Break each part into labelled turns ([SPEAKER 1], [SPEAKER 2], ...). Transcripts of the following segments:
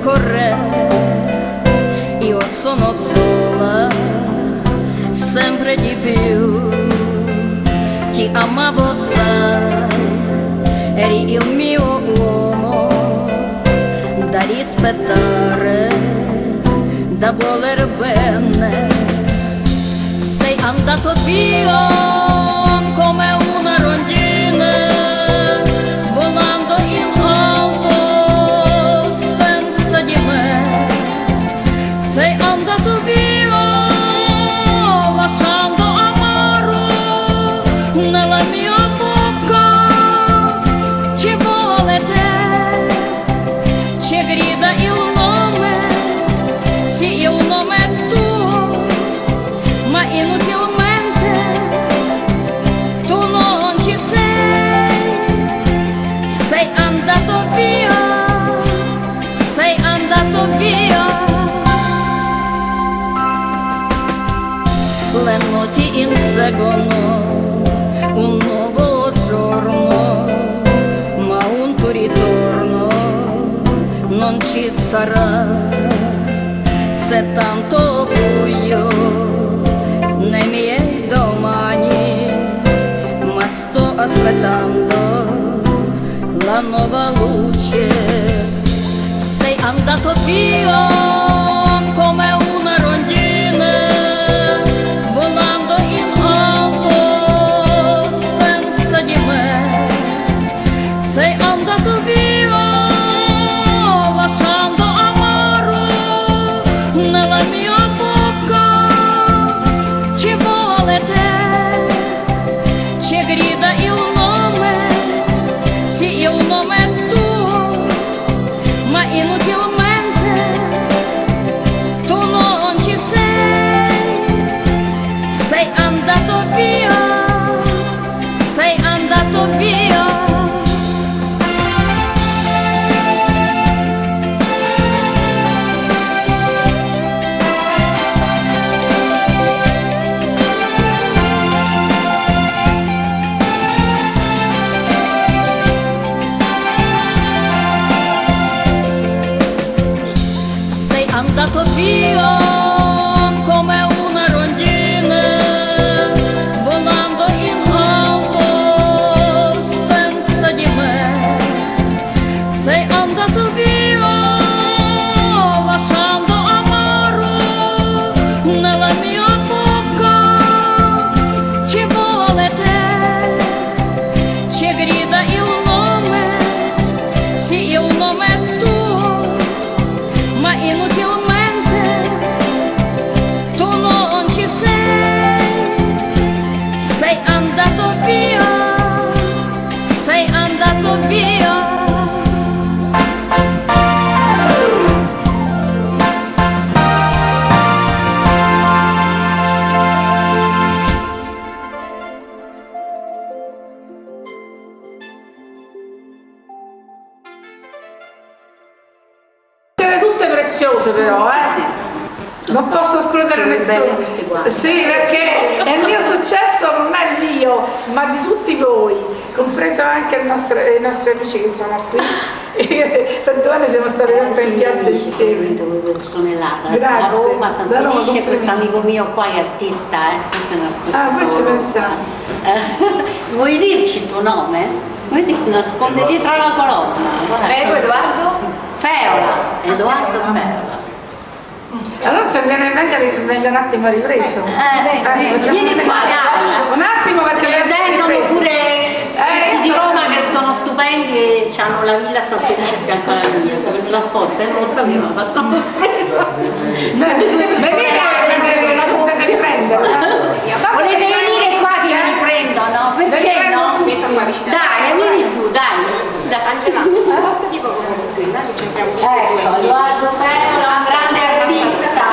[SPEAKER 1] tempo corre, io sono sola, sempre di più. Ti amavo, sai, eri il mio uomo da rispettare, da voler bene. Sei andato via Sei inseguono un nuovo giorno, ma un tuo ritorno non ci sarà. Se tanto buio nei miei domani, ma sto aspettando la nuova luce. Sei andato via sì il nome
[SPEAKER 2] posso escludere nessuno. Sì, perché il mio successo non è mio, ma di tutti voi, compreso anche il nostro- i nostri amici che sono qui. Per due anni siamo stati sempre in piazza insieme. Grazie.
[SPEAKER 3] da Roma,
[SPEAKER 2] Da
[SPEAKER 3] San
[SPEAKER 2] Roma,
[SPEAKER 3] Felice, questo amico mio qua è artista, eh? questo è un artista.
[SPEAKER 2] Ah, voi ci pensate.
[SPEAKER 3] Eh, Vuoi dirci il tuo nome? Vedi si nasconde dietro la colonna. guarda.
[SPEAKER 4] Prego Edoardo.
[SPEAKER 3] Feola, Edoardo Feola.
[SPEAKER 2] Allora se viene, venga, venga un attimo ripreso.
[SPEAKER 3] Eh, sì,
[SPEAKER 2] Eh,
[SPEAKER 3] vieni qua, dai.
[SPEAKER 2] Un attimo perché
[SPEAKER 3] E
[SPEAKER 2] essere
[SPEAKER 3] vengono
[SPEAKER 2] ripreso.
[SPEAKER 3] pure questi di
[SPEAKER 2] so-
[SPEAKER 3] Roma che sono stupendi e hanno la villa San Felice a fianco alla mia, sono venuta apposta e non lo sapevo, ho fatto una sorpresa.
[SPEAKER 2] Venite a riprendere.
[SPEAKER 3] Volete venire qua che vi riprendono? Perché no?
[SPEAKER 4] Aspetta qua vicino.
[SPEAKER 3] Dai, vieni tu, dai. dai.
[SPEAKER 4] Angela, posta tipo come qui, là che c'entriamo tutti e
[SPEAKER 3] Ecco,
[SPEAKER 4] due.
[SPEAKER 3] Edoardo Ferro, un grande artista.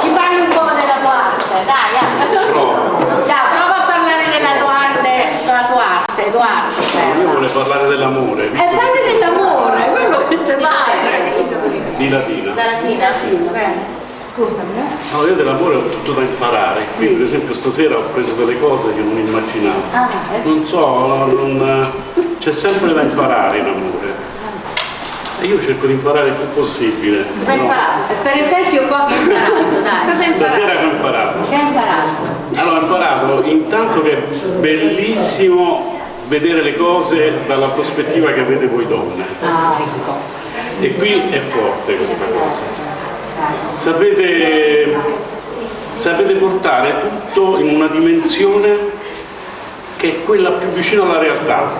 [SPEAKER 3] Ci parli un po' della tua arte, dai. eh. Ciao, prova a parlare della tua arte, della tua arte, Edoardo
[SPEAKER 5] Io
[SPEAKER 3] Ferro.
[SPEAKER 5] volevo parlare dell'amore,
[SPEAKER 3] E parli dell'amore, quello che ti vai.
[SPEAKER 5] di Latina.
[SPEAKER 3] Da latina, sì.
[SPEAKER 2] Scusami, eh.
[SPEAKER 5] No, io dell'amore ho tutto da imparare, qui
[SPEAKER 3] Sì.
[SPEAKER 5] per esempio stasera ho preso delle cose che non immaginavo.
[SPEAKER 3] Ah, è
[SPEAKER 5] Non so, c'è sempre da imparare in amore. E io cerco di imparare il più possibile.
[SPEAKER 3] Cosa hai
[SPEAKER 5] no?
[SPEAKER 3] imparato? Per esempio qua hai imparato, dai.
[SPEAKER 4] Cosa hai imparato?
[SPEAKER 5] Stasera che ho imparato.
[SPEAKER 3] Che hai imparato?
[SPEAKER 5] Allora ho imparato intanto che è bellissimo vedere le cose dalla prospettiva che avete voi donne.
[SPEAKER 3] Ah, ecco.
[SPEAKER 5] E qui è forte questa cosa. Sapete, sapete portare tutto in una dimensione che è quella più vicina alla realtà.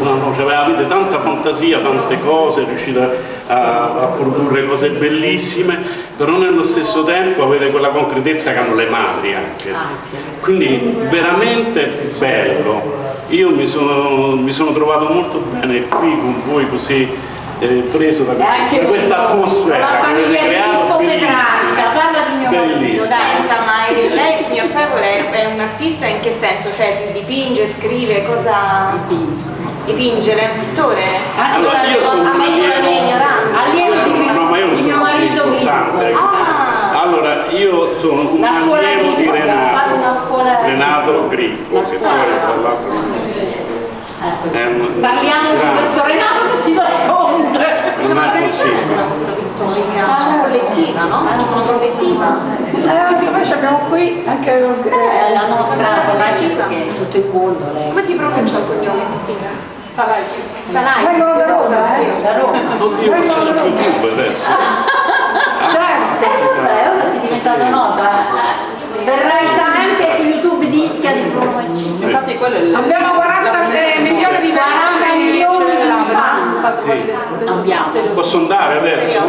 [SPEAKER 5] No, no, cioè avete tanta fantasia, tante cose, riuscite a, a produrre cose bellissime, però nello stesso tempo avete quella concretezza che hanno le madri anche. Quindi veramente bello. Io mi sono, mi sono trovato molto bene qui con voi così eh, preso da questa, da questa atmosfera
[SPEAKER 3] La
[SPEAKER 5] che avete creato. Bellissima.
[SPEAKER 3] Parla di mio marito,
[SPEAKER 5] Bellissimo.
[SPEAKER 3] dai.
[SPEAKER 4] Senta, ma il- lei, è un artista in che senso? Cioè dipinge, scrive, cosa... Dipinge, lei è un pittore?
[SPEAKER 5] Allora, io sono un
[SPEAKER 3] di,
[SPEAKER 5] No, ma io
[SPEAKER 3] di mio
[SPEAKER 5] sono
[SPEAKER 3] marito
[SPEAKER 5] importante.
[SPEAKER 4] Ah,
[SPEAKER 5] Allora, io sono un allievo di
[SPEAKER 3] una
[SPEAKER 5] Renato,
[SPEAKER 3] scuola-
[SPEAKER 5] Renato Griffo, che poi tra l'altro
[SPEAKER 3] Eh, Parliamo di
[SPEAKER 5] grande.
[SPEAKER 3] questo Renato che si nasconde.
[SPEAKER 4] sono
[SPEAKER 5] Non è
[SPEAKER 4] organizzate
[SPEAKER 5] possibile.
[SPEAKER 4] una mostra pittorica, c'è una collettiva, no? C'è una collettiva.
[SPEAKER 2] Eh, poi abbiamo qui anche
[SPEAKER 3] Eh, la nostra
[SPEAKER 4] Precisa.
[SPEAKER 3] che è tutto il mondo lei.
[SPEAKER 4] Come si pronuncia il cognome? Salai. Salai.
[SPEAKER 2] Vengono da Roma, eh?
[SPEAKER 3] Da Roma.
[SPEAKER 5] Oddio, questo su YouTube adesso.
[SPEAKER 2] certo.
[SPEAKER 3] Eh, vabbè, ora sei diventato noto. eh. Verrai anche su YouTube di Ischia di e Ciccio.
[SPEAKER 6] Infatti quello è il...
[SPEAKER 2] Abbiamo 40 milioni di
[SPEAKER 3] 40
[SPEAKER 2] persone
[SPEAKER 3] milioni di fan
[SPEAKER 5] Sì.
[SPEAKER 3] abbiamo.
[SPEAKER 5] Posso andare adesso?